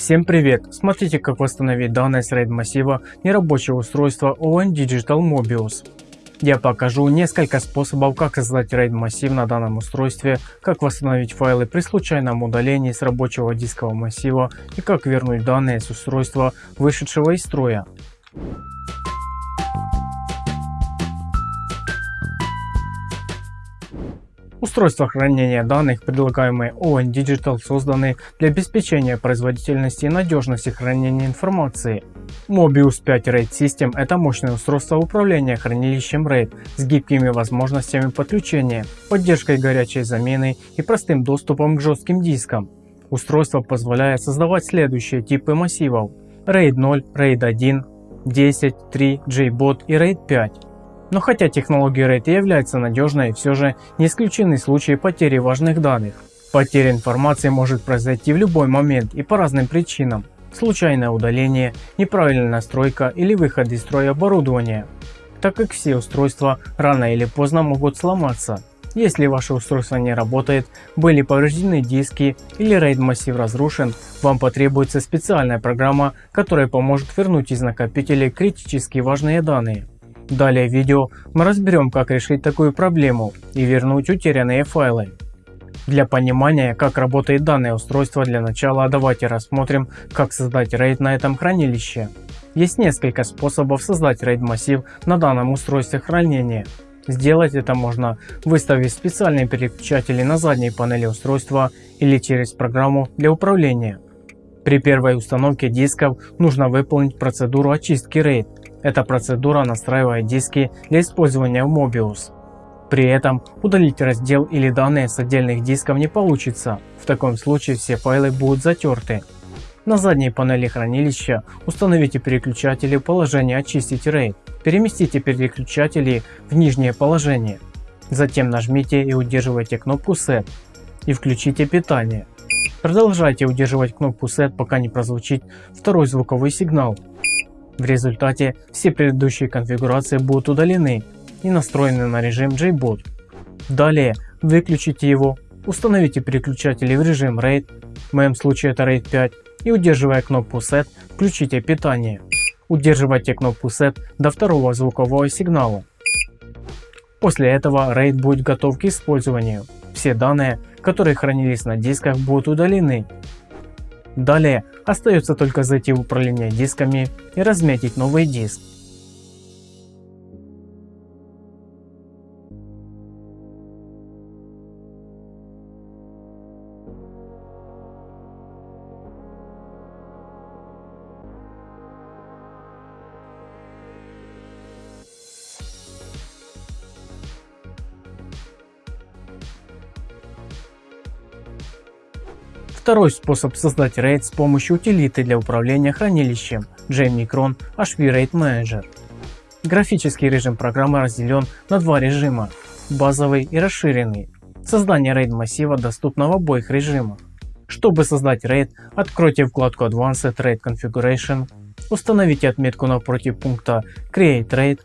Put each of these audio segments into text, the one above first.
Всем привет! Смотрите как восстановить данные с RAID массива нерабочего устройства ON Digital Mobius. Я покажу несколько способов как создать RAID массив на данном устройстве, как восстановить файлы при случайном удалении с рабочего дискового массива и как вернуть данные с устройства вышедшего из строя. Устройства хранения данных, предлагаемые ON Digital, созданы для обеспечения производительности и надежности хранения информации. Mobius 5 RAID System – это мощное устройство управления хранилищем RAID с гибкими возможностями подключения, поддержкой горячей замены и простым доступом к жестким дискам. Устройство позволяет создавать следующие типы массивов RAID 0, RAID 1, 10, 3, JBOT и RAID 5. Но хотя технология RAID является надежной, все же не исключены случаи потери важных данных. Потеря информации может произойти в любой момент и по разным причинам. Случайное удаление, неправильная настройка или выход из строя оборудования. Так как все устройства рано или поздно могут сломаться. Если ваше устройство не работает, были повреждены диски или RAID массив разрушен, вам потребуется специальная программа, которая поможет вернуть из накопителей критически важные данные. Далее в видео мы разберем как решить такую проблему и вернуть утерянные файлы. Для понимания как работает данное устройство для начала давайте рассмотрим как создать RAID на этом хранилище. Есть несколько способов создать RAID массив на данном устройстве хранения. Сделать это можно выставив специальные переключатели на задней панели устройства или через программу для управления. При первой установке дисков нужно выполнить процедуру очистки RAID эта процедура настраивает диски для использования в Mobius. При этом удалить раздел или данные с отдельных дисков не получится, в таком случае все файлы будут затерты. На задней панели хранилища установите переключатели в положение «Очистить RAID». Переместите переключатели в нижнее положение. Затем нажмите и удерживайте кнопку Set и включите питание. Продолжайте удерживать кнопку Set, пока не прозвучит второй звуковой сигнал. В результате все предыдущие конфигурации будут удалены и настроены на режим JBoot. Далее выключите его, установите переключатели в режим RAID, в моем случае это RAID 5, и удерживая кнопку Set, включите питание. Удерживайте кнопку Set до второго звукового сигнала. После этого RAID будет готов к использованию. Все данные, которые хранились на дисках будут удалены Далее остается только зайти в управление дисками и разметить новый диск. Второй способ создать RAID с помощью утилиты для управления хранилищем JMicron HP RAID Manager. Графический режим программы разделен на два режима – базовый и расширенный. Создание RAID массива доступно в обоих режимах. Чтобы создать RAID, откройте вкладку Advanced RAID Configuration, установите отметку напротив пункта Create RAID,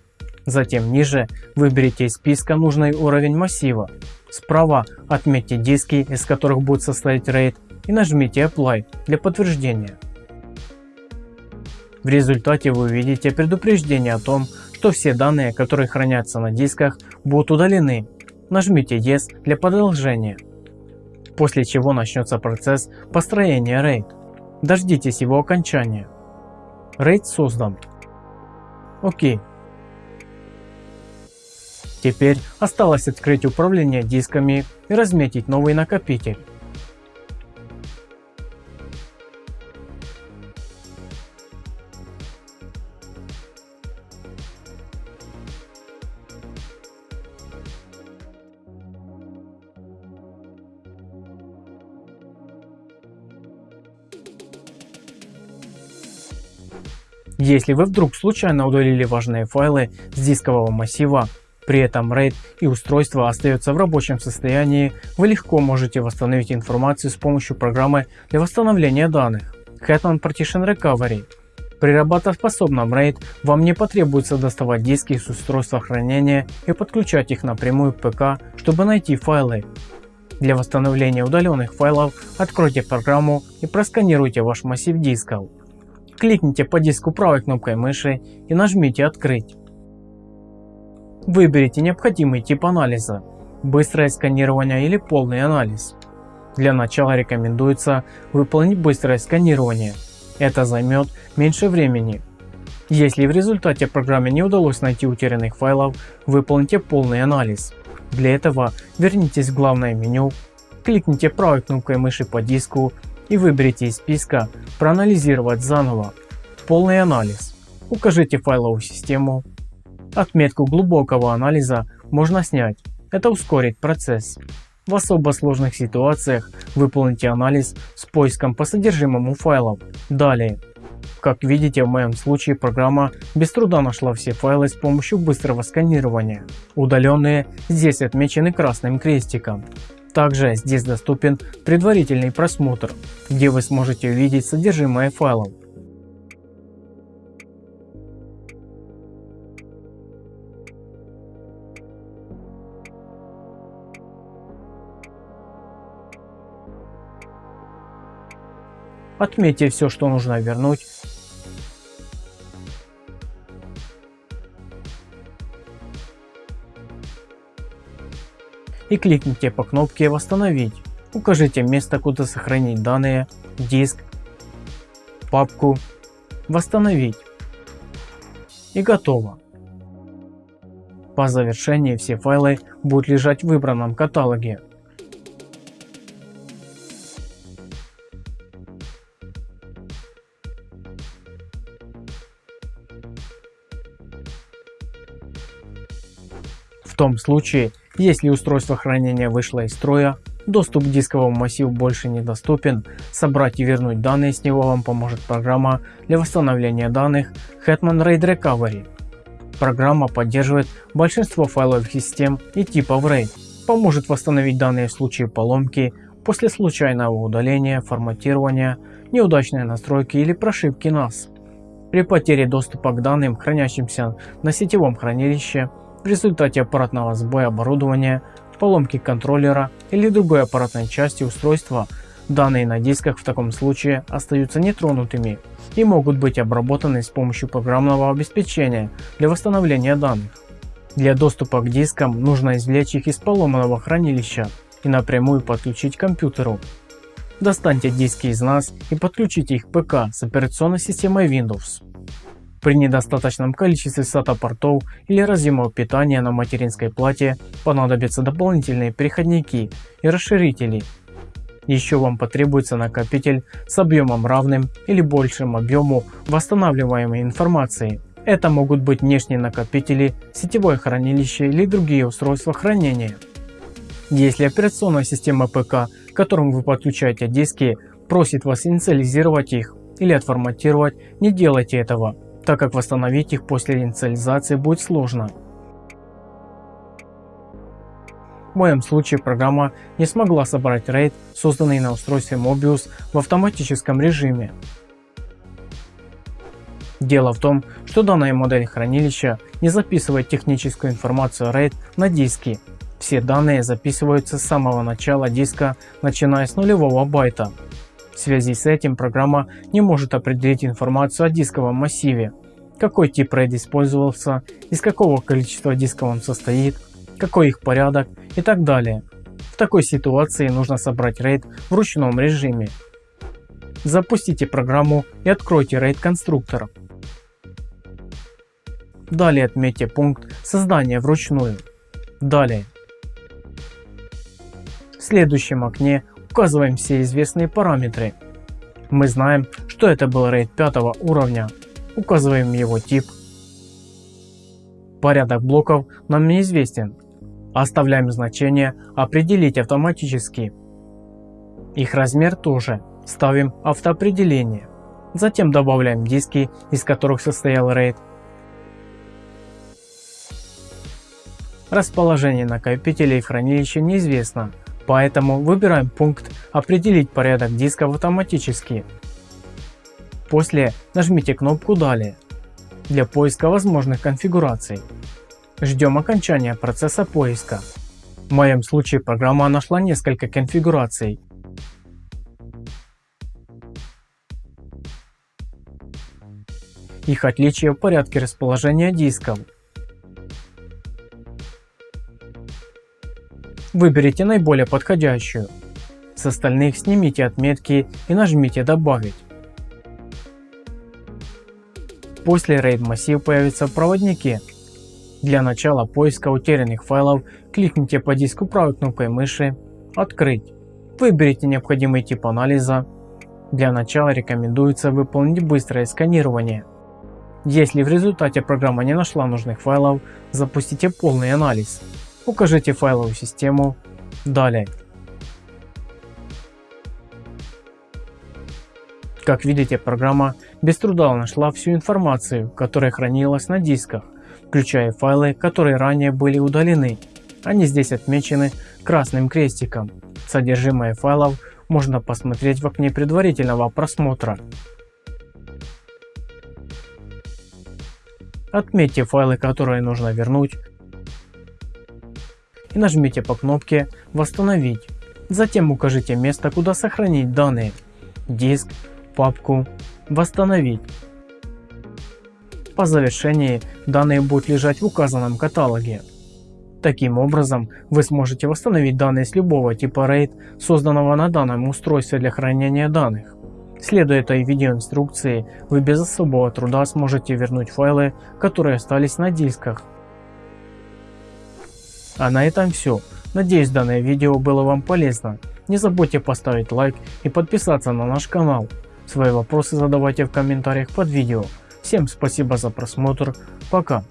затем ниже выберите из списка нужный уровень массива. Справа отметьте диски, из которых будет состоять RAID и нажмите Apply для подтверждения. В результате вы увидите предупреждение о том, что все данные, которые хранятся на дисках, будут удалены. Нажмите Yes для продолжения. После чего начнется процесс построения RAID. Дождитесь его окончания. RAID создан. Окей. Теперь осталось открыть управление дисками и разметить новый накопитель. Если вы вдруг случайно удалили важные файлы с дискового массива, при этом RAID и устройство остается в рабочем состоянии, вы легко можете восстановить информацию с помощью программы для восстановления данных Hetman Partition Recovery. При работоспособном RAID вам не потребуется доставать диски с устройства хранения и подключать их напрямую к ПК, чтобы найти файлы. Для восстановления удаленных файлов откройте программу и просканируйте ваш массив дисков. Кликните по диску правой кнопкой мыши и нажмите «Открыть». Выберите необходимый тип анализа – быстрое сканирование или полный анализ. Для начала рекомендуется выполнить быстрое сканирование. Это займет меньше времени. Если в результате программе не удалось найти утерянных файлов, выполните полный анализ. Для этого вернитесь в главное меню, кликните правой кнопкой мыши по диску и выберите из списка «Проанализировать заново» полный анализ. Укажите файловую систему. Отметку глубокого анализа можно снять, это ускорит процесс. В особо сложных ситуациях выполните анализ с поиском по содержимому файлов. Далее как видите в моем случае программа без труда нашла все файлы с помощью быстрого сканирования. Удаленные здесь отмечены красным крестиком. Также здесь доступен предварительный просмотр, где вы сможете увидеть содержимое файлов. Отметьте все, что нужно вернуть и кликните по кнопке «Восстановить». Укажите место, куда сохранить данные, диск, папку, «Восстановить» и готово. По завершении все файлы будут лежать в выбранном каталоге. В том случае, если устройство хранения вышло из строя, доступ к дисковому массиву больше недоступен, собрать и вернуть данные с него вам поможет программа для восстановления данных Hetman RAID Recovery. Программа поддерживает большинство файловых систем и типов RAID, поможет восстановить данные в случае поломки, после случайного удаления, форматирования, неудачной настройки или прошивки NAS. При потере доступа к данным, хранящимся на сетевом хранилище, в результате аппаратного сбоя оборудования, поломки контроллера или другой аппаратной части устройства, данные на дисках в таком случае остаются нетронутыми и могут быть обработаны с помощью программного обеспечения для восстановления данных. Для доступа к дискам нужно извлечь их из поломанного хранилища и напрямую подключить к компьютеру. Достаньте диски из NAS и подключите их к ПК с операционной системой Windows. При недостаточном количестве SATA портов или разъемов питания на материнской плате понадобятся дополнительные переходники и расширители. Еще вам потребуется накопитель с объемом равным или большим объему восстанавливаемой информации. Это могут быть внешние накопители, сетевое хранилище или другие устройства хранения. Если операционная система ПК, к которому вы подключаете диски, просит вас инициализировать их или отформатировать, не делайте этого так как восстановить их после инициализации будет сложно. В моем случае программа не смогла собрать RAID, созданный на устройстве Mobius в автоматическом режиме. Дело в том, что данная модель хранилища не записывает техническую информацию RAID на диски. Все данные записываются с самого начала диска, начиная с нулевого байта. В связи с этим программа не может определить информацию о дисковом массиве, какой тип RAID использовался, из какого количества дисков он состоит, какой их порядок и так далее. В такой ситуации нужно собрать RAID в ручном режиме. Запустите программу и откройте RAID конструктор. Далее отметьте пункт создания вручную. Далее. В следующем окне указываем все известные параметры. Мы знаем, что это был RAID 5 уровня. Указываем его тип. Порядок блоков нам неизвестен. Оставляем значение «Определить автоматически». Их размер тоже. Ставим автоопределение. Затем добавляем диски, из которых состоял RAID. Расположение накопителей в хранилище неизвестно, Поэтому выбираем пункт «Определить порядок дисков автоматически». После нажмите кнопку «Далее» для поиска возможных конфигураций. Ждем окончания процесса поиска. В моем случае программа нашла несколько конфигураций. Их отличия в порядке расположения дисков. Выберите наиболее подходящую. С остальных снимите отметки и нажмите «Добавить». После RAID массив появится в проводнике. Для начала поиска утерянных файлов кликните по диску правой кнопкой мыши «Открыть». Выберите необходимый тип анализа. Для начала рекомендуется выполнить быстрое сканирование. Если в результате программа не нашла нужных файлов, запустите полный анализ. Укажите файловую систему. Далее. Как видите, программа без труда нашла всю информацию, которая хранилась на дисках, включая файлы, которые ранее были удалены. Они здесь отмечены красным крестиком. Содержимое файлов можно посмотреть в окне предварительного просмотра. Отметьте файлы, которые нужно вернуть и нажмите по кнопке «Восстановить». Затем укажите место, куда сохранить данные – диск, папку, «Восстановить». По завершении данные будут лежать в указанном каталоге. Таким образом, вы сможете восстановить данные с любого типа RAID, созданного на данном устройстве для хранения данных. Следуя этой видеоинструкции, вы без особого труда сможете вернуть файлы, которые остались на дисках. А на этом все. Надеюсь данное видео было вам полезно. Не забудьте поставить лайк и подписаться на наш канал. Свои вопросы задавайте в комментариях под видео. Всем спасибо за просмотр. Пока.